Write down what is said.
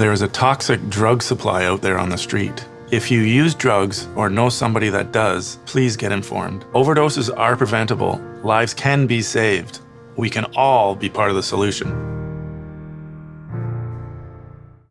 There is a toxic drug supply out there on the street. If you use drugs or know somebody that does, please get informed. Overdoses are preventable. Lives can be saved. We can all be part of the solution.